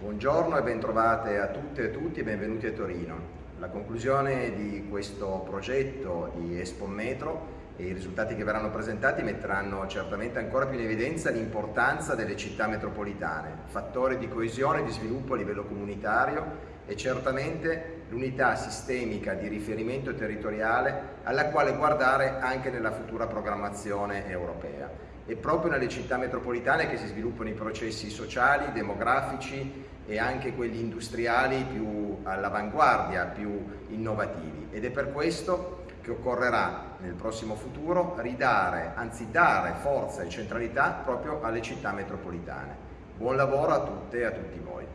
Buongiorno e bentrovate a tutte e tutti e benvenuti a Torino. La conclusione di questo progetto di Expo Metro e i risultati che verranno presentati metteranno certamente ancora più in evidenza l'importanza delle città metropolitane, fattore di coesione e di sviluppo a livello comunitario e certamente l'unità sistemica di riferimento territoriale alla quale guardare anche nella futura programmazione europea. È proprio nelle città metropolitane che si sviluppano i processi sociali, demografici e anche quelli industriali più all'avanguardia, più innovativi ed è per questo che occorrerà nel prossimo futuro ridare, anzi dare forza e centralità proprio alle città metropolitane. Buon lavoro a tutte e a tutti voi.